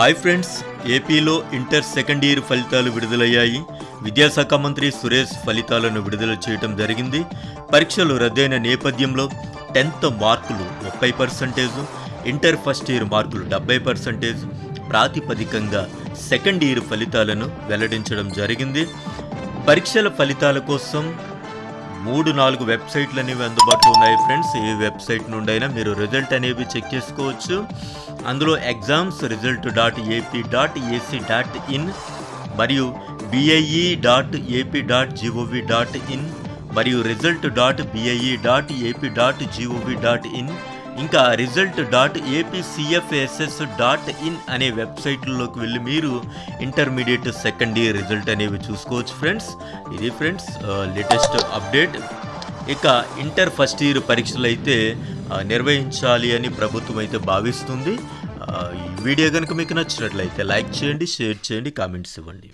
Hi friends ఏపీలో inter second year ఫలితాలు విడుదలయ్యాయి. విద్యాశాఖ మంత్రి సురేష్ ఫలితాలను విడుదల చేయడం జరిగింది. పరీక్షలు రద్దయిన నేపథ్యంలో టెన్త్ మార్కులు ముప్పై పర్సెంటేజ్ ఇంటర్ ఫస్ట్ ఇయర్ మార్కులు డెబ్బై పర్సెంటేజ్ ప్రాతిపదికంగా సెకండ్ ఇయర్ ఫలితాలను వెల్లడించడం జరిగింది. పరీక్షల ఫలితాల కోసం మూడు నాలుగు వెబ్సైట్లు అనేవి అందుబాటులో ఉన్నాయి ఫ్రెండ్స్. ఏ వెబ్సైట్ నుండి అయినా మీరు రిజల్ట్ అనేవి చెక్ చేసుకోవచ్చు. అందులో exams result dot AP dot AC dot in మరియు BIE dot AP dot GOV dot in మరియు result dot BIE dot AP dot GOV dot in ఇంకా result dot APCFSS dot in అనే వెబ్సైట్లలోకి వెళ్ళి మీరు ఇంటర్మీడియట్ సెకండ్ ఇయర్ రిజల్ట్ అనేవి చూసుకోవచ్చు friends ఇది ఫ్రెండ్స్ లేటెస్ట్ అప్డేట్ ఇక ఇంటర్ ఫస్ట్ ఇయర్ పరీక్షలు అయితే నిర్వహించాలి అని ప్రభుత్వం అయితే భావిస్తుంది. ఈ వీడియో కనుక మీకు నచ్చినట్లయితే లైక్ చేయండి షేర్ చేయండి కామెంట్స్ ఇవ్వండి.